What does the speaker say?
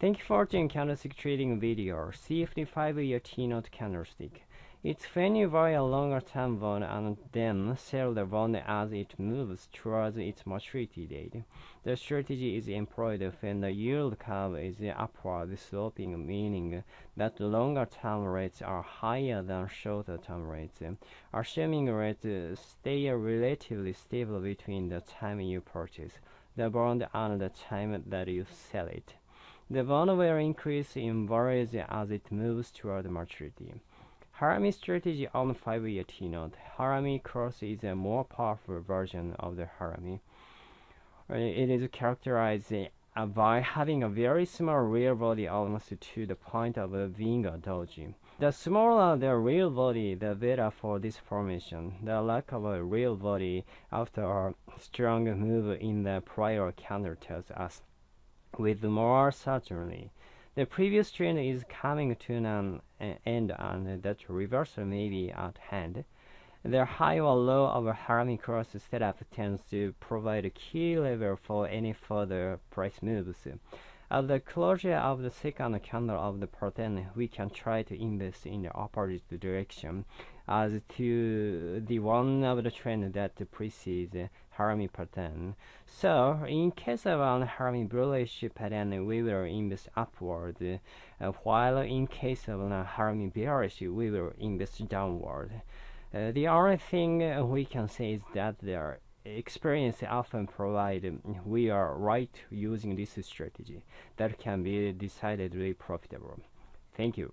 Thank you for watching candlestick trading video. CFD 5-year T-note candlestick. It's when you buy a longer term bond and then sell the bond as it moves towards its maturity date. The strategy is employed when the yield curve is upward sloping, meaning that longer term rates are higher than shorter term rates, assuming rates stay relatively stable between the time you purchase the bond and the time that you sell it. The bond will increase in value as it moves toward maturity. Harami strategy on 5-year T-note. Harami cross is a more powerful version of the Harami. Uh, it is characterized uh, by having a very small real body almost to the point of being a doji. The smaller the real body, the better for this formation. The lack of a real body after a strong move in the prior candle tells us with more certainty the previous trend is coming to an end and that reversal may be at hand. The high or low of a Harami cross setup tends to provide a key level for any further price moves. At the closure of the second candle of the pattern, we can try to invest in the opposite direction as to the one of the trend that precedes Harami pattern. So, in case of an Harami bullish pattern, we will invest upward, uh, while in case of an Harami bearish, we will invest downward. Uh, the only thing we can say is that their experience often provide we are right using this strategy that can be decidedly profitable. Thank you.